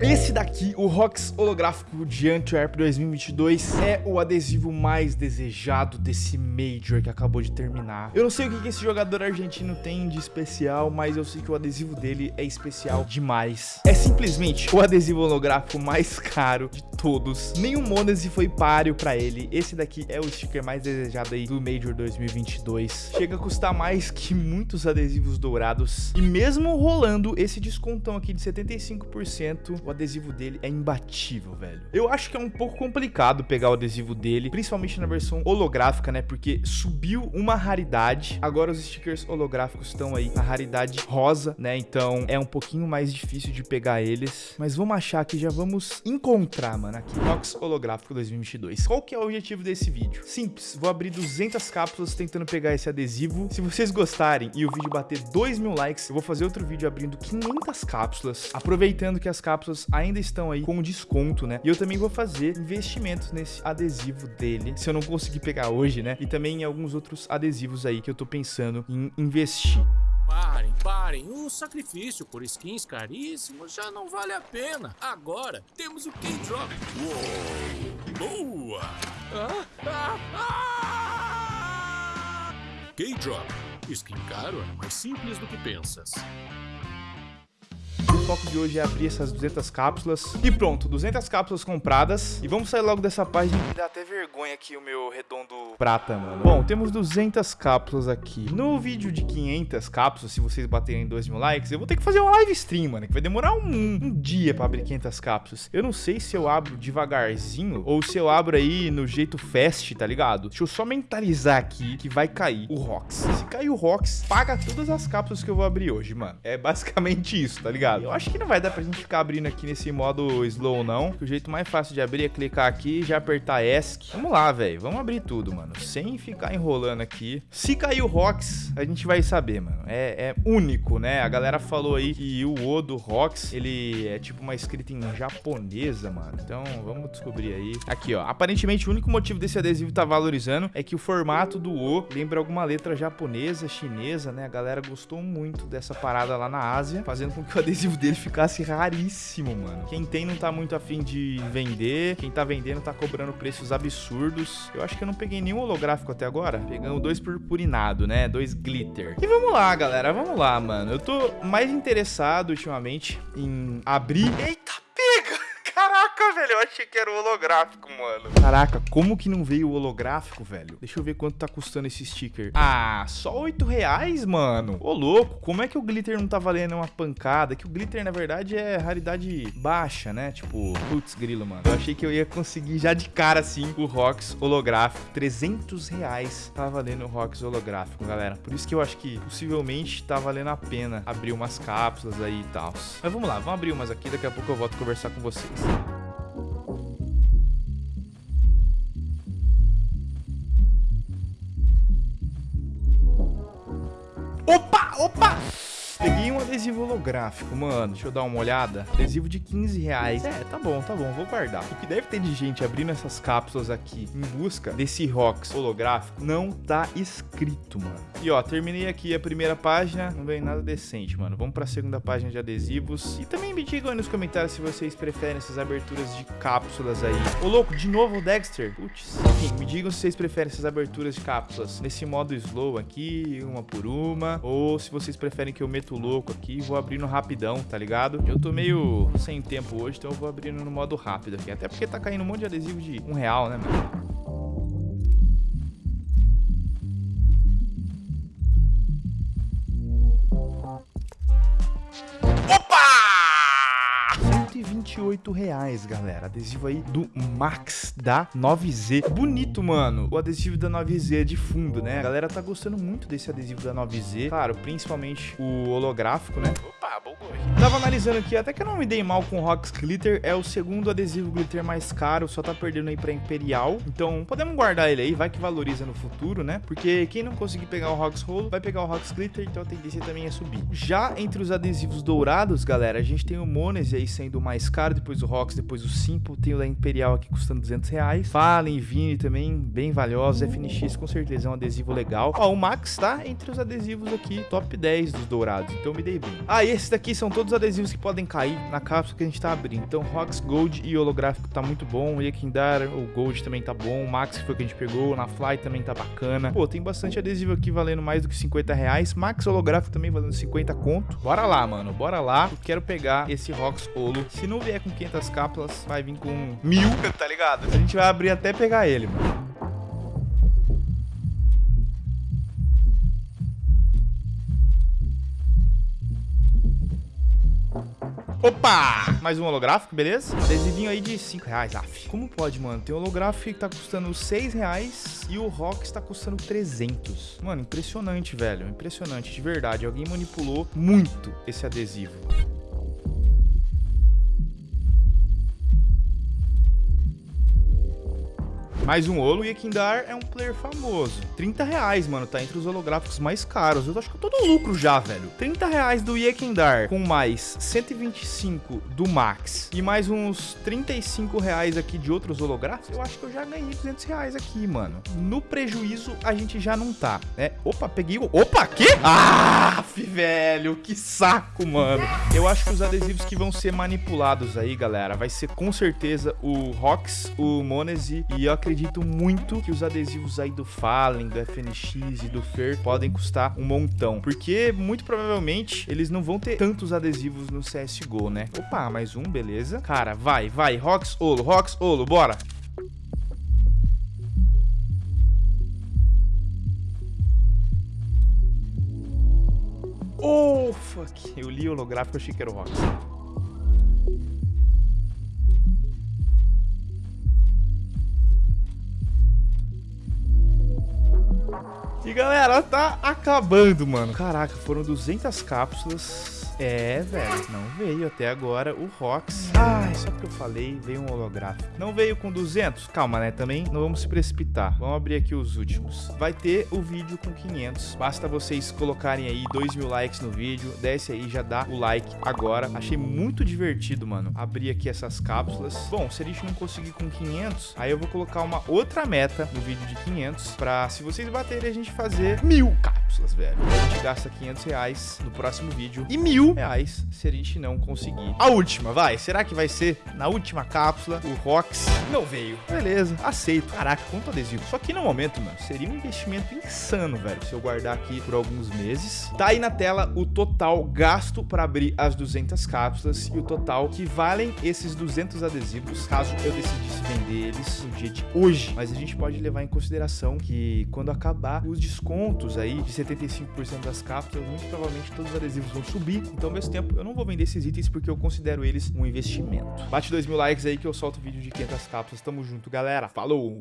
Esse daqui, o Rox holográfico de Antwerp 2022, é o adesivo mais desejado desse Major que acabou de terminar. Eu não sei o que esse jogador argentino tem de especial, mas eu sei que o adesivo dele é especial demais. É simplesmente o adesivo holográfico mais caro de todos. Nenhum Monese foi páreo pra ele. Esse daqui é o sticker mais desejado aí do Major 2022. Chega a custar mais que muitos adesivos dourados. E mesmo rolando esse descontão aqui de 75%, o adesivo dele é imbatível, velho. Eu acho que é um pouco complicado pegar o adesivo dele, principalmente na versão holográfica, né? Porque subiu uma raridade. Agora os stickers holográficos estão aí na raridade rosa, né? Então é um pouquinho mais difícil de pegar eles. Mas vamos achar que já vamos encontrar, mano, aqui. Box holográfico 2022. Qual que é o objetivo desse vídeo? Simples, vou abrir 200 cápsulas tentando pegar esse adesivo. Se vocês gostarem e o vídeo bater 2 mil likes, eu vou fazer outro vídeo abrindo 500 cápsulas, aproveitando que as cápsulas ainda estão aí com desconto, né? E eu também vou fazer investimentos nesse adesivo dele, se eu não conseguir pegar hoje, né? E também em alguns outros adesivos aí que eu tô pensando em investir. Parem, parem. O sacrifício por skins caríssimos já não vale a pena. Agora temos o K-Drop. Boa! Ah, ah, ah! K-Drop. Skin caro é mais simples do que pensas foco de hoje é abrir essas 200 cápsulas. E pronto, 200 cápsulas compradas. E vamos sair logo dessa página. Dá até vergonha aqui o meu redondo prata, mano. Bom, temos 200 cápsulas aqui. No vídeo de 500 cápsulas, se vocês baterem 2 mil likes, eu vou ter que fazer uma live stream, mano. Que vai demorar um, um dia pra abrir 500 cápsulas. Eu não sei se eu abro devagarzinho ou se eu abro aí no jeito fast, tá ligado? Deixa eu só mentalizar aqui que vai cair o Rox. Se cair o Rox, paga todas as cápsulas que eu vou abrir hoje, mano. É basicamente isso, tá ligado? Eu acho que não vai dar pra gente ficar abrindo aqui nesse modo slow, não. O jeito mais fácil de abrir é clicar aqui e já apertar ESC. Vamos lá, velho. Vamos abrir tudo, mano. Sem ficar enrolando aqui. Se cair o Rox, a gente vai saber, mano. É, é único, né? A galera falou aí que o O do Rox, ele é tipo uma escrita em japonesa, mano. Então, vamos descobrir aí. Aqui, ó. Aparentemente, o único motivo desse adesivo tá valorizando é que o formato do O lembra alguma letra japonesa, chinesa, né? A galera gostou muito dessa parada lá na Ásia, fazendo com que o adesivo dele ficasse raríssimo, mano. Quem tem não tá muito afim de vender, quem tá vendendo tá cobrando preços absurdos. Eu acho que eu não peguei nenhum holográfico até agora. Pegamos dois purpurinado, né? Dois glitter. E vamos lá, galera, vamos lá, mano. Eu tô mais interessado ultimamente em abrir... Eita! Caraca, velho, eu achei que era o holográfico, mano. Caraca, como que não veio o holográfico, velho? Deixa eu ver quanto tá custando esse sticker. Ah, só 8 reais, mano. Ô, louco, como é que o glitter não tá valendo uma pancada? Que o glitter, na verdade, é raridade baixa, né? Tipo, putz, grilo, mano. Eu achei que eu ia conseguir já de cara, assim, o Rox holográfico. 300 reais tá valendo o Rox holográfico, galera. Por isso que eu acho que, possivelmente, tá valendo a pena abrir umas cápsulas aí e tal. Mas vamos lá, vamos abrir umas aqui. Daqui a pouco eu volto conversar com vocês. Opa, opa! Adesivo holográfico, mano. Deixa eu dar uma olhada. Adesivo de 15 reais. É, tá bom, tá bom. Vou guardar. O que deve ter de gente abrindo essas cápsulas aqui em busca desse Rox holográfico não tá escrito, mano. E ó, terminei aqui a primeira página. Não veio nada decente, mano. Vamos pra segunda página de adesivos. E também me digam aí nos comentários se vocês preferem essas aberturas de cápsulas aí. Ô, louco, de novo o Dexter. Putz. Enfim, me digam se vocês preferem essas aberturas de cápsulas nesse modo slow aqui, uma por uma. Ou se vocês preferem que eu meta muito louco aqui vou abrindo rapidão, tá ligado? Eu tô meio sem tempo hoje, então eu vou abrindo no modo rápido aqui. Até porque tá caindo um monte de adesivo de um real, né, mano? Reais, galera. Adesivo aí do Max da 9Z. Bonito, mano. O adesivo da 9Z é de fundo, né? A galera tá gostando muito desse adesivo da 9Z. Claro, principalmente o holográfico, né? Opa, bugou aqui. Tava analisando aqui, até que eu não me dei mal com o Rox Glitter. É o segundo adesivo glitter mais caro, só tá perdendo aí pra Imperial. Então, podemos guardar ele aí, vai que valoriza no futuro, né? Porque quem não conseguir pegar o Rox Rolo, vai pegar o Rox Glitter, então a tendência também é subir. Já entre os adesivos dourados, galera, a gente tem o Monese aí sendo o mais caro, depois o Rox, depois o Simple, tem o da Imperial aqui custando 200 reais. Fallen Vini também, bem valiosos. FNX com certeza é um adesivo legal. Ó, o Max tá entre os adesivos aqui, top 10 dos dourados, então me dei bem. Ah, e esses daqui são todos adesivos que podem cair na cápsula que a gente tá abrindo. Então, Rocks Gold e holográfico tá muito bom. O Yakindar, o Gold também tá bom. O Max, foi o que a gente pegou. Na Fly também tá bacana. Pô, tem bastante adesivo aqui valendo mais do que 50 reais. Max holográfico também valendo 50 conto. Bora lá, mano. Bora lá. Eu quero pegar esse Rocks Holo. Se não vier com 500 cápsulas, vai vir com mil, tá ligado? A gente vai abrir até pegar ele, mano. Opa! Mais um holográfico, beleza? Adesivinho aí de 5 reais, af. Como pode, mano? Tem um holográfico que tá custando 6 reais e o Rock está custando 300. Mano, impressionante, velho. Impressionante, de verdade. Alguém manipulou muito esse adesivo. Mais um Olo e Ekindar é um player famoso. 30 reais, mano, tá entre os holográficos mais caros. Eu acho que eu tô no lucro já, velho. 30 reais do Yekindar com mais 125 do Max e mais uns 35 reais aqui de outros holográficos, eu acho que eu já ganhei 200 reais aqui, mano. No prejuízo, a gente já não tá, né? Opa, peguei o... Opa, quê? Ah, velho, que saco, mano. Eu acho que os adesivos que vão ser manipulados aí, galera, vai ser com certeza o Rox, o Monese e eu acredito acredito muito que os adesivos aí do Fallen, do FNX e do Fer podem custar um montão. Porque, muito provavelmente, eles não vão ter tantos adesivos no CSGO, né? Opa, mais um, beleza. Cara, vai, vai. Rox, Olo, Rox, Olo, bora. Oh, fuck. Eu li o holográfico, achei que era o Rox. E galera, tá acabando, mano. Caraca, foram 200 cápsulas é, velho, não veio até agora o Rox. Ai, só porque eu falei, veio um holográfico. Não veio com 200? Calma, né, também não vamos se precipitar. Vamos abrir aqui os últimos. Vai ter o vídeo com 500. Basta vocês colocarem aí 2 mil likes no vídeo. Desce aí, já dá o like agora. Achei muito divertido, mano, abrir aqui essas cápsulas. Bom, se a gente não conseguir com 500, aí eu vou colocar uma outra meta no vídeo de 500 pra, se vocês baterem, a gente fazer mil cápsulas, velho. A gente gasta 500 reais no próximo vídeo e mil reais se a gente não conseguir. A última, vai. Será que vai ser na última cápsula o Rox? Não veio. Beleza, aceito. Caraca, quanto adesivo. Só que no momento, mano, seria um investimento insano, velho, se eu guardar aqui por alguns meses. Tá aí na tela o total gasto para abrir as 200 cápsulas e o total que valem esses 200 adesivos, caso eu decidisse vender eles no dia de hoje. Mas a gente pode levar em consideração que quando acabar os descontos aí de 75% das cápsulas, muito provavelmente todos os adesivos vão subir. Então, ao mesmo tempo, eu não vou vender esses itens porque eu considero eles um investimento. Bate dois mil likes aí que eu solto o vídeo de 500 cápsulas. Tamo junto, galera. Falou!